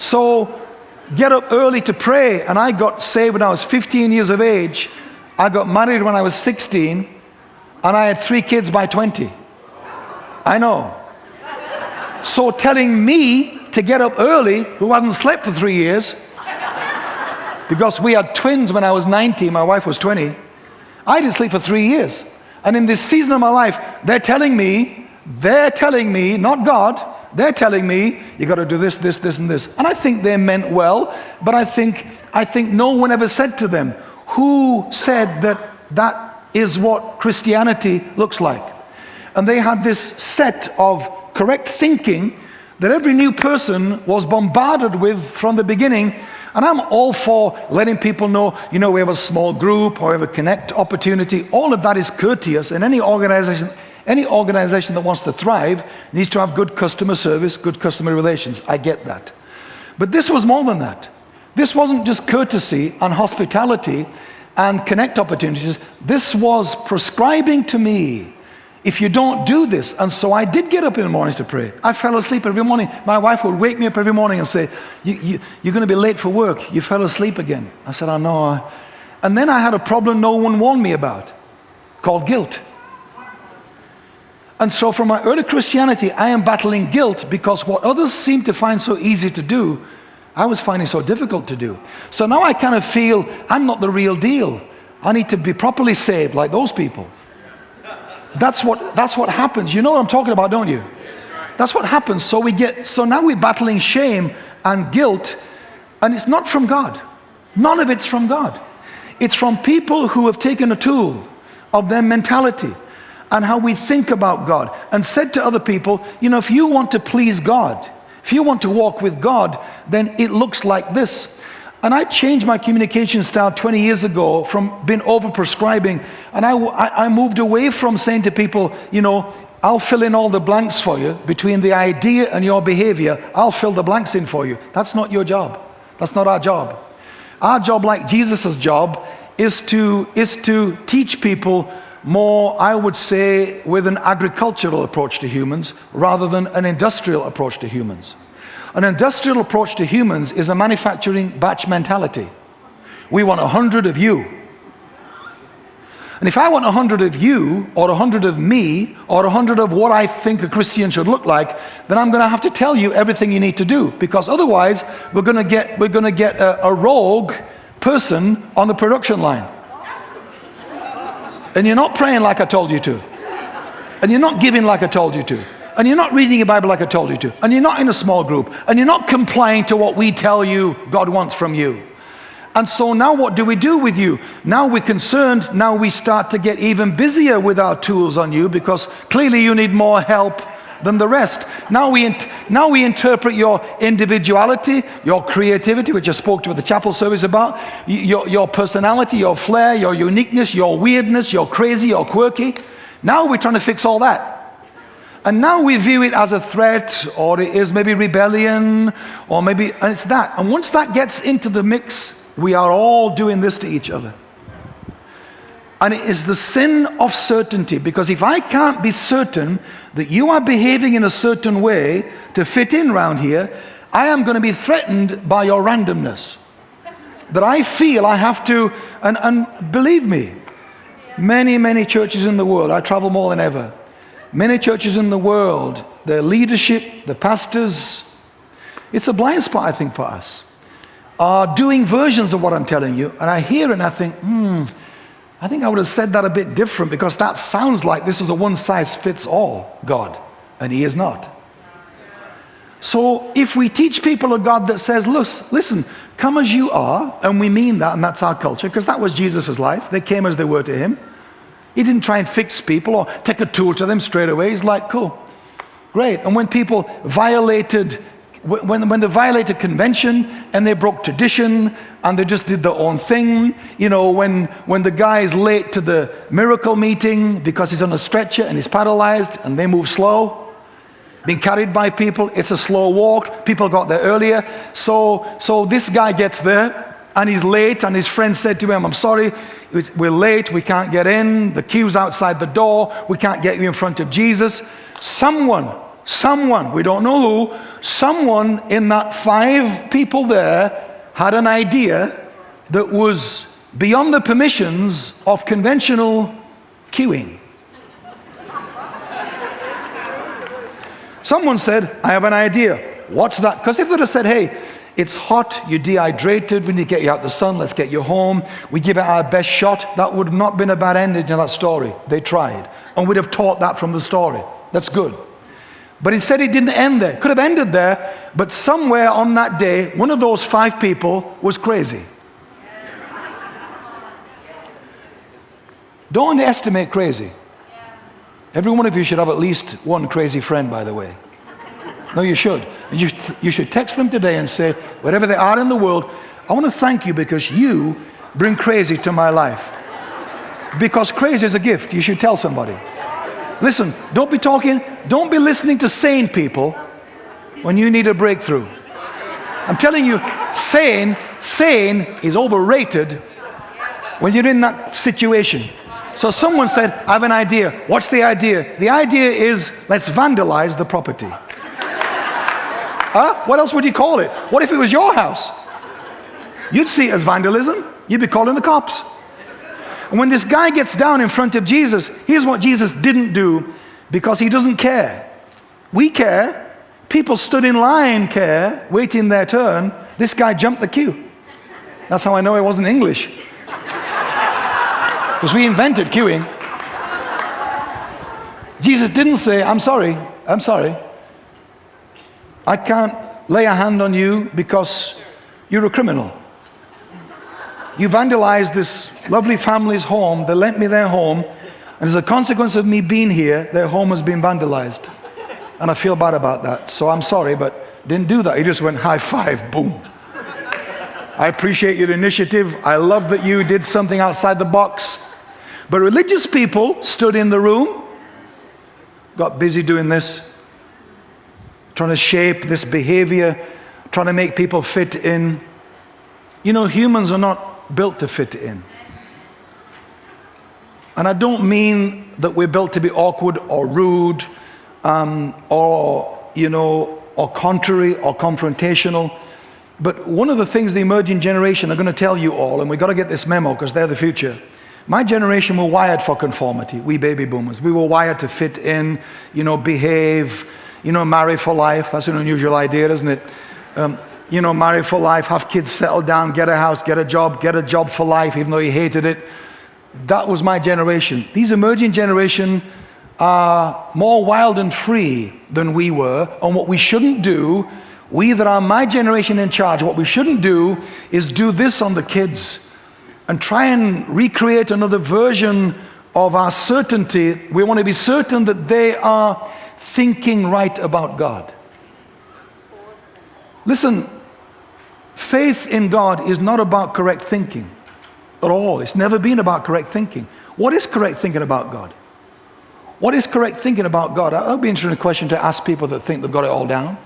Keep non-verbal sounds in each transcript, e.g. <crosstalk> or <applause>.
So get up early to pray. And I got saved when I was 15 years of age. I got married when I was 16. And I had three kids by 20. I know. So telling me to get up early, who hadn't slept for three years, because we had twins when I was 90, my wife was 20, I didn't sleep for three years. And in this season of my life, they're telling me, they're telling me, not God, they're telling me, you got to do this, this, this, and this. And I think they meant well, but I think, I think no one ever said to them, who said that that is what Christianity looks like? And they had this set of correct thinking that every new person was bombarded with from the beginning. And I'm all for letting people know, you know, we have a small group or we have a connect opportunity. All of that is courteous in any organization. Any organization that wants to thrive needs to have good customer service, good customer relations. I get that. But this was more than that. This wasn't just courtesy and hospitality and connect opportunities. This was prescribing to me if you don't do this, and so I did get up in the morning to pray. I fell asleep every morning. My wife would wake me up every morning and say, you, you, You're going to be late for work. You fell asleep again. I said, I know. And then I had a problem no one warned me about called guilt. And so, from my early Christianity, I am battling guilt because what others seem to find so easy to do, I was finding so difficult to do. So now I kind of feel I'm not the real deal. I need to be properly saved like those people. That's what, that's what happens. You know what I'm talking about, don't you? That's what happens. So we get, so now we're battling shame and guilt, and it's not from God. None of it's from God. It's from people who have taken a tool of their mentality and how we think about God and said to other people, you know, if you want to please God, if you want to walk with God, then it looks like this. And I changed my communication style 20 years ago from being over prescribing. And I, I, moved away from saying to people, you know, I'll fill in all the blanks for you between the idea and your behavior. I'll fill the blanks in for you. That's not your job. That's not our job. Our job, like Jesus' job, is to, is to teach people more, I would say, with an agricultural approach to humans rather than an industrial approach to humans. An industrial approach to humans is a manufacturing batch mentality. We want a hundred of you. And if I want a hundred of you, or a hundred of me, or a hundred of what I think a Christian should look like, then I'm going to have to tell you everything you need to do. Because otherwise, we're going to get, we're going to get a, a rogue person on the production line. And you're not praying like I told you to. And you're not giving like I told you to and you're not reading your Bible like I told you to, and you're not in a small group, and you're not complying to what we tell you God wants from you. And so now what do we do with you? Now we're concerned, now we start to get even busier with our tools on you because clearly you need more help than the rest. Now we, now we interpret your individuality, your creativity, which I spoke to at the chapel service about, your, your personality, your flair, your uniqueness, your weirdness, your crazy, your quirky. Now we're trying to fix all that. And now we view it as a threat, or it is maybe rebellion, or maybe, and it's that. And once that gets into the mix, we are all doing this to each other. And it is the sin of certainty, because if I can't be certain that you are behaving in a certain way to fit in round here, I am going to be threatened by your randomness. That I feel I have to, and, and believe me, many, many churches in the world, I travel more than ever, Many churches in the world, their leadership, the pastors, it's a blind spot, I think, for us, are doing versions of what I'm telling you. And I hear it and I think, hmm, I think I would have said that a bit different because that sounds like this is a one size fits all God, and He is not. So if we teach people a God that says, listen, come as you are, and we mean that, and that's our culture, because that was Jesus' life. They came as they were to Him. He didn't try and fix people or take a tool to them straight away. He's like, cool, great. And when people violated, when, when they violated convention and they broke tradition and they just did their own thing, you know, when, when the guy is late to the miracle meeting because he's on a stretcher and he's paralyzed and they move slow, being carried by people, it's a slow walk, people got there earlier. So, so this guy gets there and he's late and his friend said to him, I'm sorry, we're late, we can't get in, the queue's outside the door, we can't get you in front of Jesus. Someone someone, we don't know who, someone in that five people there had an idea that was beyond the permissions of conventional queuing. Someone said, I have an idea. What's that? Because if they'd have said, hey, it's hot, you're dehydrated, we need to get you out the sun, let's get you home, we give it our best shot, that would have not been a bad ending to that story. They tried. And we'd have taught that from the story. That's good. But instead, it didn't end there. Could have ended there, but somewhere on that day, one of those five people was crazy. Don't underestimate crazy. Every one of you should have at least one crazy friend, by the way. No, you should. You, you should text them today and say, wherever they are in the world, I want to thank you because you bring crazy to my life. Because crazy is a gift. You should tell somebody. Listen, don't be talking, don't be listening to sane people when you need a breakthrough. I'm telling you, sane, sane is overrated when you're in that situation. So someone said, I have an idea. What's the idea? The idea is let's vandalize the property. huh? What else would you call it? What if it was your house? You'd see it as vandalism. You'd be calling the cops. And when this guy gets down in front of Jesus, here's what Jesus didn't do because he doesn't care. We care. People stood in line care, waiting their turn. This guy jumped the queue. That's how I know it wasn't English. <laughs> Because we invented queuing. Jesus didn't say, I'm sorry, I'm sorry. I can't lay a hand on you because you're a criminal. You vandalized this lovely family's home. They lent me their home. And as a consequence of me being here, their home has been vandalized. And I feel bad about that. So I'm sorry, but didn't do that. He just went high five, boom. I appreciate your initiative. I love that you did something outside the box. But religious people stood in the room, got busy doing this, trying to shape this behavior, trying to make people fit in. You know, humans are not built to fit in. And I don't mean that we're built to be awkward or rude um, or, you know, or contrary or confrontational. But one of the things the emerging generation are going to tell you all, and we've got to get this memo because they're the future. My generation were wired for conformity, we baby boomers. We were wired to fit in, you know, behave, you know, marry for life. That's an unusual idea, isn't it? Um, you know, marry for life, have kids, settle down, get a house, get a job, get a job for life, even though he hated it. That was my generation. These emerging generation are more wild and free than we were. And what we shouldn't do, we that are my generation in charge, what we shouldn't do is do this on the kids and try and recreate another version of our certainty. We want to be certain that they are thinking right about God. Listen, Faith in God is not about correct thinking at all. It's never been about correct thinking. What is correct thinking about God? What is correct thinking about God? That would be an interesting question to ask people that think they've got it all down.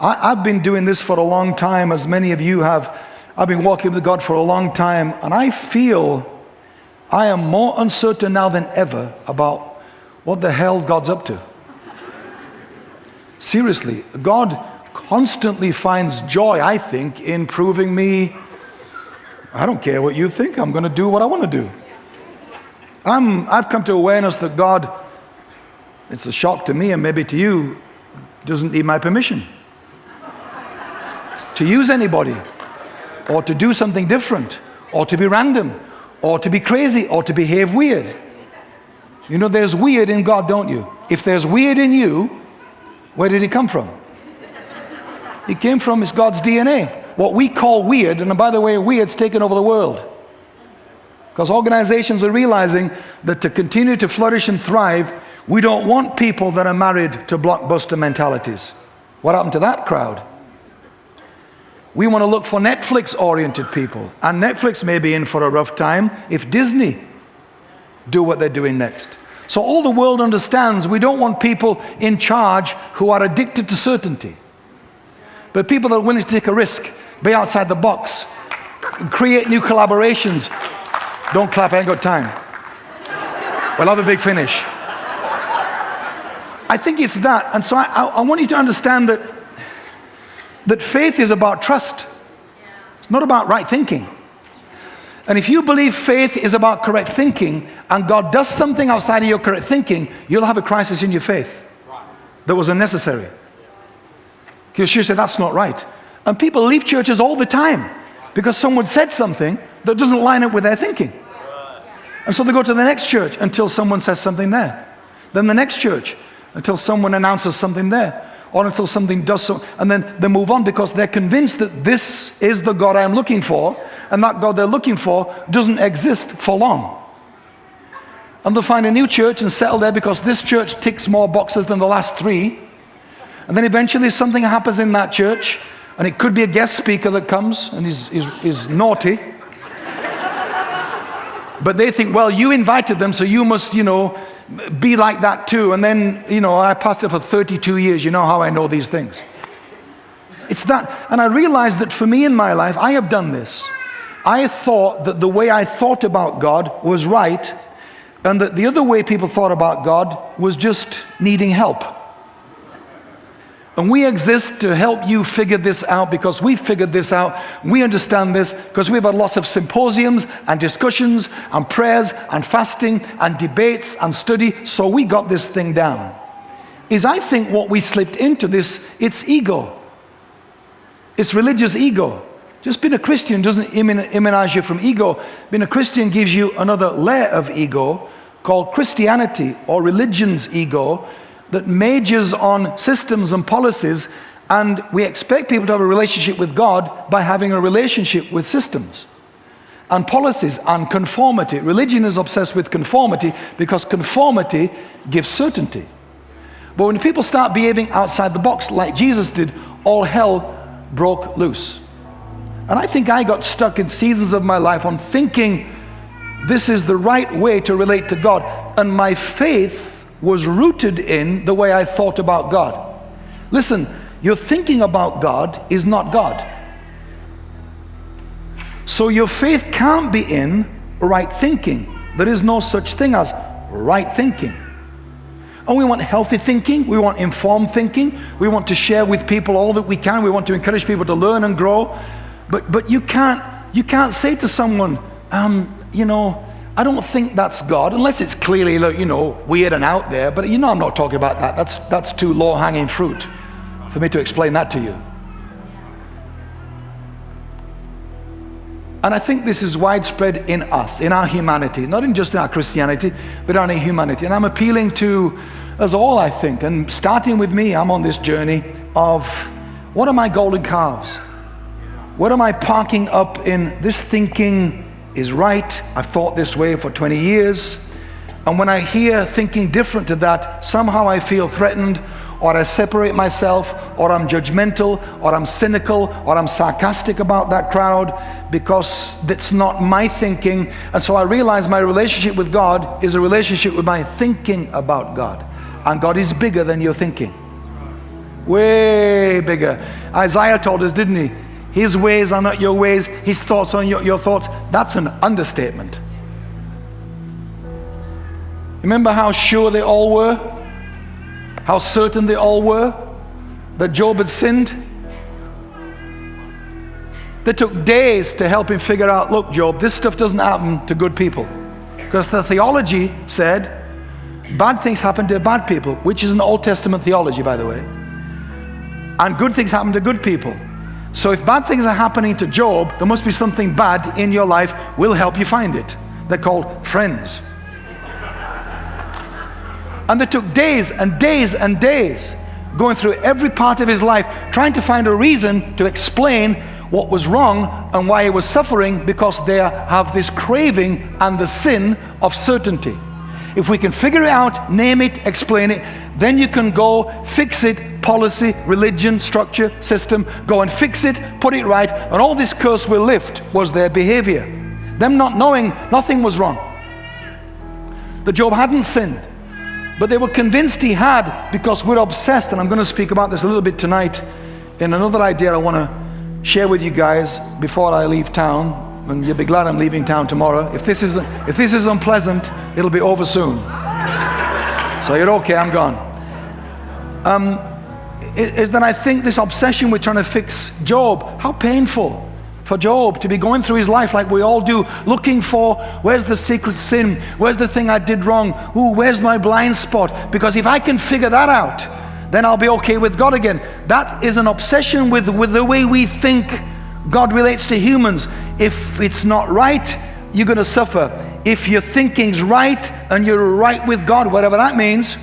I, have been doing this for a long time, as many of you have. I've been walking with God for a long time, and I feel I am more uncertain now than ever about what the hell God's up to. Seriously, God constantly finds joy, I think, in proving me, I don't care what you think, I'm going to do what I want to do. I'm, I've come to awareness that God, it's a shock to me and maybe to you, doesn't need my permission to use anybody or to do something different or to be random or to be crazy or to behave weird. You know, there's weird in God, don't you? If there's weird in you, where did it come from? It came from is God's DNA. What we call weird, and by the way, weird's taken over the world. Because organizations are realizing that to continue to flourish and thrive, we don't want people that are married to blockbuster mentalities. What happened to that crowd? We want to look for Netflix oriented people. And Netflix may be in for a rough time if Disney do what they're doing next. So all the world understands we don't want people in charge who are addicted to certainty. But people that are willing to take a risk, be outside the box, create new collaborations. Don't clap, I ain't got time. We'll have a big finish. I think it's that. And so I, I, I want you to understand that, that faith is about trust. It's not about right thinking. And if you believe faith is about correct thinking and God does something outside of your correct thinking, you'll have a crisis in your faith that was unnecessary. You say, that's not right. And people leave churches all the time because someone said something that doesn't line up with their thinking. And so they go to the next church until someone says something there. Then the next church until someone announces something there. Or until something does so, and then they move on because they're convinced that this is the God I'm looking for, and that God they're looking for doesn't exist for long. And they'll find a new church and settle there because this church ticks more boxes than the last three. And then eventually something happens in that church, and it could be a guest speaker that comes and is, is, is naughty. but they think, well, you invited them, so you must, you know, be like that too. And then, you know, I pastored for 32 years. You know how I know these things. It's that. And I realized that for me in my life, I have done this. I thought that the way I thought about God was right, and that the other way people thought about God was just needing help. And we exist to help you figure this out because we figured this out. We understand this because we've had lots of symposiums and discussions and prayers and fasting and debates and study. So we got this thing down. Is I think what we slipped into this, it's ego. It's religious ego. Just being a Christian doesn't immunize you from ego. Being a Christian gives you another layer of ego called Christianity or religion's ego that majors on systems and policies and we expect people to have a relationship with God by having a relationship with systems and policies and conformity. Religion is obsessed with conformity because conformity gives certainty. But when people start behaving outside the box like Jesus did, all hell broke loose. And I think I got stuck in seasons of my life on thinking this is the right way to relate to God. And my faith was rooted in the way I thought about God. Listen, your thinking about God is not God. So your faith can't be in right thinking. There is no such thing as right thinking. And we want healthy thinking, we want informed thinking, we want to share with people all that we can, we want to encourage people to learn and grow. But, but you, can't, you can't say to someone, um, you know, I don't think that's God, unless it's clearly, you know, weird and out there. But you know I'm not talking about that. That's, that's too low-hanging fruit for me to explain that to you. And I think this is widespread in us, in our humanity, not in just in our Christianity, but in our humanity. And I'm appealing to us all, I think, and starting with me, I'm on this journey of what are my golden calves? What am I parking up in this thinking is right? I've thought this way for 20 years. And when I hear thinking different to that, somehow I feel threatened, or I separate myself, or I'm judgmental, or I'm cynical, or I'm sarcastic about that crowd because that's not my thinking. And so I realize my relationship with God is a relationship with my thinking about God. And God is bigger than your thinking. Way bigger. Isaiah told us, didn't he? His ways are not your ways, His thoughts are your, your thoughts. That's an understatement. Remember how sure they all were? How certain they all were that Job had sinned? They took days to help him figure out look, Job, this stuff doesn't happen to good people. Because the theology said bad things happen to bad people, which is an Old Testament theology, by the way. And good things happen to good people. So if bad things are happening to Job, there must be something bad in your life. We'll help you find it. They're called friends. And they took days and days and days going through every part of his life, trying to find a reason to explain what was wrong and why he was suffering because they have this craving and the sin of certainty. If we can figure it out, name it, explain it, then you can go fix it, policy, religion, structure, system, go and fix it, put it right, and all this curse will lift was their behavior. Them not knowing nothing was wrong. That Job hadn't sinned, but they were convinced he had because we're obsessed, and I'm going to speak about this a little bit tonight in another idea I want to share with you guys before I leave town and you'll be glad I'm leaving town tomorrow. If this is, if this is unpleasant, it'll be over soon. So you're okay, I'm gone. um, is that I think this obsession with trying to fix Job, how painful for Job to be going through his life like we all do, looking for where's the secret sin, where's the thing I did wrong, ooh, where's my blind spot? Because if I can figure that out, then I'll be okay with God again. That is an obsession with, with the way we think God relates to humans. If it's not right, you're going to suffer. If your thinking's right and you're right with God, whatever that means,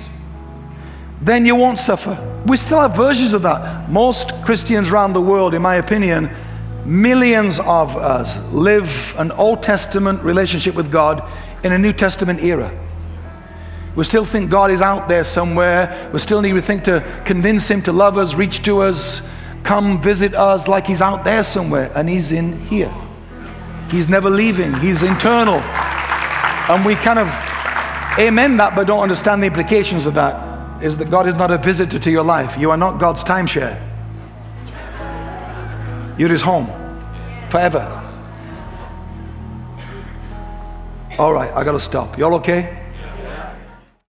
then you won't suffer. We still have versions of that. Most Christians around the world, in my opinion, Millions of us live an Old Testament relationship with God in a New Testament era. We still think God is out there somewhere. We still need to think to convince Him to love us, reach to us, come visit us like He's out there somewhere. And He's in here. He's never leaving, He's internal. And we kind of amen that, but don't understand the implications of that. Is that God is not a visitor to your life. You are not God's timeshare. You're his home forever. All right, I got to stop. Y'all okay?